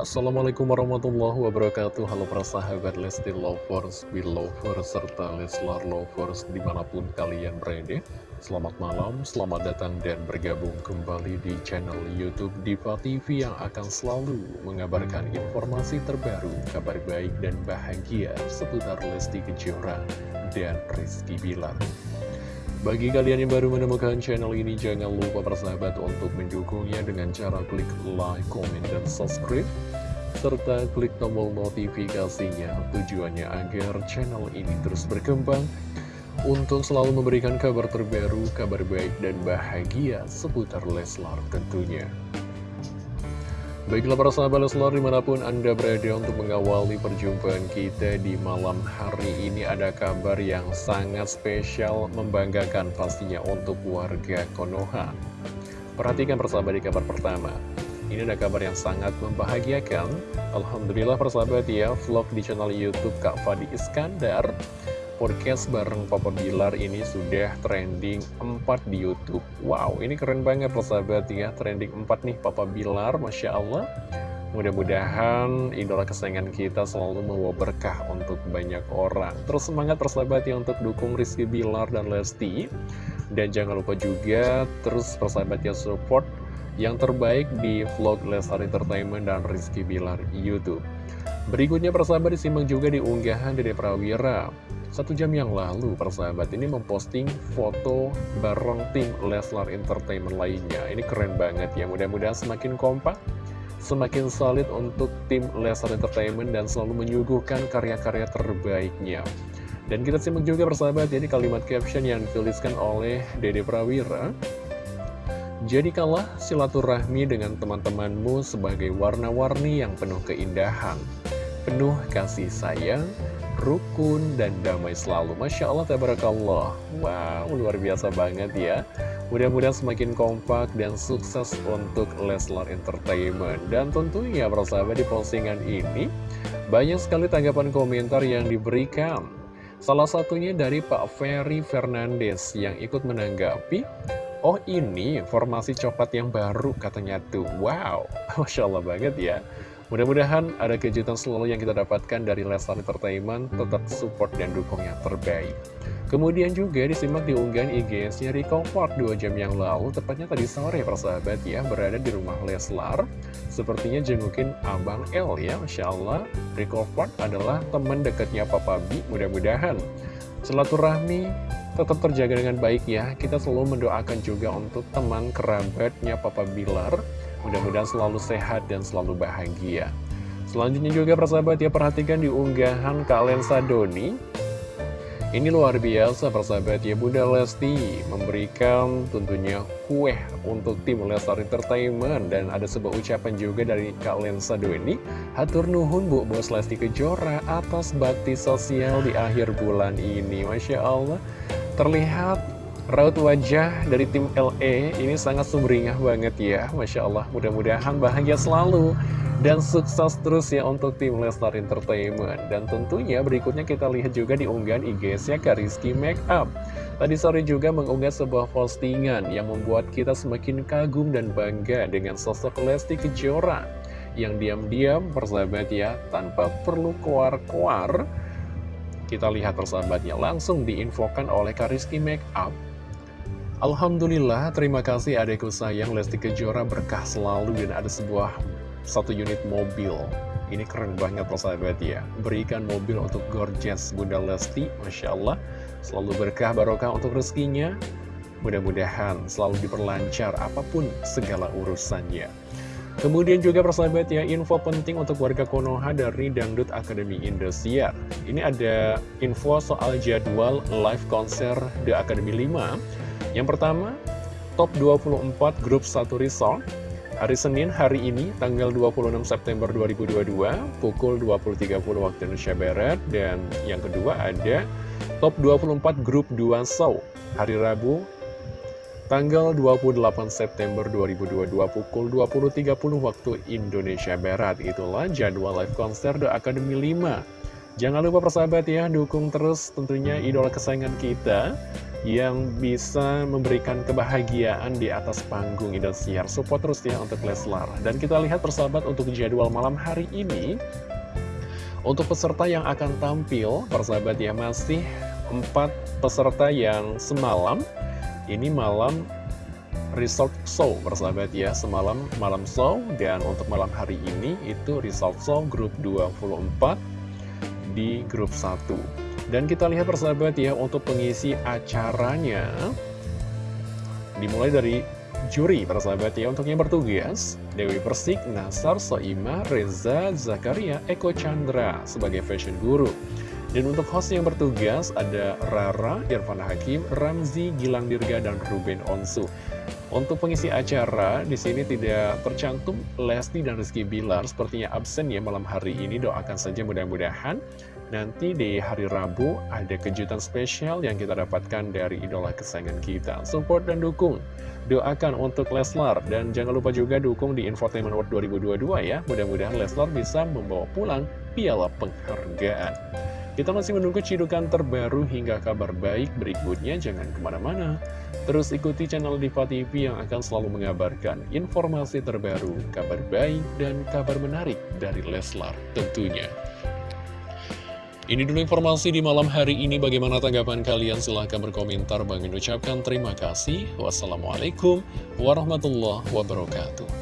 Assalamualaikum warahmatullahi wabarakatuh. Halo para sahabat Lesti Lovers, Belovers, serta Leslar Lovers di mana pun kalian berada. Selamat malam, selamat datang dan bergabung kembali di channel Youtube Diva TV Yang akan selalu mengabarkan informasi terbaru, kabar baik dan bahagia seputar Lesti Kejora dan Rizky Bilar bagi kalian yang baru menemukan channel ini, jangan lupa bersahabat untuk mendukungnya dengan cara klik like, comment, dan subscribe. Serta klik tombol notifikasinya tujuannya agar channel ini terus berkembang untuk selalu memberikan kabar terbaru, kabar baik, dan bahagia seputar Leslar tentunya. Baiklah para sahabat Leslar di mana pun Anda berada untuk mengawali perjumpaan kita di malam hari ini ada kabar yang sangat spesial membanggakan pastinya untuk warga Konoha. Perhatikan persahabat di kabar pertama. Ini ada kabar yang sangat membahagiakan. Alhamdulillah persahabat ya, vlog di channel Youtube Kak Fadi Iskandar podcast bareng Papa Bilar ini sudah trending 4 di Youtube. Wow, ini keren banget persahabat ya. Trending 4 nih Papa Bilar, Masya Allah. Mudah-mudahan idola kesayangan kita selalu membawa berkah untuk banyak orang. Terus semangat persahabat ya untuk dukung Rizky Bilar dan Lesti. Dan jangan lupa juga terus persahabat ya support yang terbaik di vlog Lesar Entertainment dan Rizky Bilar Youtube Berikutnya persahabat disimak juga di unggahan Dede Prawira satu jam yang lalu, persahabat ini memposting foto bareng tim Leslar Entertainment lainnya. Ini keren banget ya, mudah-mudahan semakin kompak, semakin solid untuk tim Leslar Entertainment dan selalu menyuguhkan karya-karya terbaiknya. Dan kita simak juga persahabat, jadi kalimat caption yang dituliskan oleh Dede Prawira. Jadi kalah silaturahmi dengan teman-temanmu sebagai warna-warni yang penuh keindahan, penuh kasih sayang, rukun, dan damai selalu. Masya Allah, tabarakallah. Wow, luar biasa banget ya. Mudah-mudahan semakin kompak dan sukses untuk Leslar Entertainment. Dan tentunya, persahabat di postingan ini, banyak sekali tanggapan komentar yang diberikan. Salah satunya dari Pak Ferry Fernandes yang ikut menanggapi, Oh ini formasi coklat yang baru katanya tuh. Wow, Masya Allah banget ya. Mudah-mudahan ada kejutan selalu yang kita dapatkan dari Leslar Entertainment, tetap support dan dukung yang terbaik. Kemudian juga disimak di unggahan IG-nya Rico Park 2 jam yang lalu, tepatnya tadi sore persahabat ya, berada di rumah Leslar. Sepertinya jengukin Abang L ya, Masya Allah. Rico Park adalah teman dekatnya Papa B, mudah-mudahan. Silaturahmi tetap terjaga dengan baik ya, kita selalu mendoakan juga untuk teman kerabatnya Papa Bilar, Mudah-mudahan selalu sehat dan selalu bahagia. Selanjutnya juga persahabat ya perhatikan di unggahan Kak Doni. Ini luar biasa persahabat ya Bunda Lesti memberikan tentunya kue untuk tim Lestar Entertainment Dan ada sebuah ucapan juga dari Kak Lensa Doni Hatur nuhun Bu Bos Lesti Kejora atas bakti sosial di akhir bulan ini Masya Allah terlihat Raut wajah dari tim LE ini sangat sumringah banget ya. Masya Allah mudah-mudahan bahagia selalu Dan sukses terus ya untuk tim Lestar Entertainment. Dan tentunya berikutnya kita lihat juga di unggahan IG-nya Kariski Makeup Tadi sore juga mengunggah sebuah postingan yang membuat kita semakin kagum dan bangga dengan sosok Lesti Kejora Yang diam-diam persahabat ya tanpa perlu keluar-keluar. Kita lihat persahabatnya langsung diinfokan oleh Kariski Makeup Alhamdulillah, terima kasih adekku sayang Lesti Kejora berkah selalu dan ada sebuah satu unit mobil. Ini keren banget persahabat ya. Berikan mobil untuk gorgeous Bunda Lesti, Masya Allah. Selalu berkah barokah untuk rezekinya. Mudah-mudahan selalu diperlancar apa pun segala urusannya. Kemudian juga persahabat ya, info penting untuk warga Konoha dari Dangdut Akademi Indosiar. Ini ada info soal jadwal live konser The Academy 5 yang pertama, top 24 grup 1 resort. Hari Senin hari ini tanggal 26 September 2022 pukul 20.30 waktu Indonesia Barat. Dan yang kedua ada top 24 grup 2 show hari Rabu tanggal 28 September 2022 pukul 20.30 waktu Indonesia Barat. Itulah jadwal live konser The Academy 5 jangan lupa persahabat ya dukung terus tentunya idola kesayangan kita yang bisa memberikan kebahagiaan di atas panggung Indosiar. Support terus ya untuk Leslar. Dan kita lihat persahabat untuk jadwal malam hari ini. Untuk peserta yang akan tampil, persahabat ya masih empat peserta yang semalam. Ini malam result show persahabat ya Semalam malam show dan untuk malam hari ini itu result show grup 24 di grup 1 Dan kita lihat persahabat ya untuk pengisi acaranya Dimulai dari juri persahabat ya Untuk yang bertugas Dewi Persik, Nasar, Soima, Reza, Zakaria, Eko Chandra sebagai fashion guru dan untuk host yang bertugas ada Rara, Irfan Hakim, Ramzi, Gilang Dirga, dan Ruben Onsu. Untuk pengisi acara, di sini tidak tercantum Lesti dan Rizky Bilar sepertinya absen ya malam hari ini. Doakan saja mudah-mudahan nanti di hari Rabu ada kejutan spesial yang kita dapatkan dari idola kesayangan kita. Support dan dukung. Doakan untuk Leslar dan jangan lupa juga dukung di Infotainment World 2022 ya. Mudah-mudahan Leslar bisa membawa pulang piala penghargaan. Kita masih menunggu cidukan terbaru hingga kabar baik berikutnya, jangan ke mana-mana. Terus ikuti channel Diva TV yang akan selalu mengabarkan informasi terbaru, kabar baik, dan kabar menarik dari Leslar tentunya. Ini dulu informasi di malam hari ini. Bagaimana tanggapan kalian? Silahkan berkomentar. Bang ucapkan terima kasih. Wassalamualaikum warahmatullahi wabarakatuh.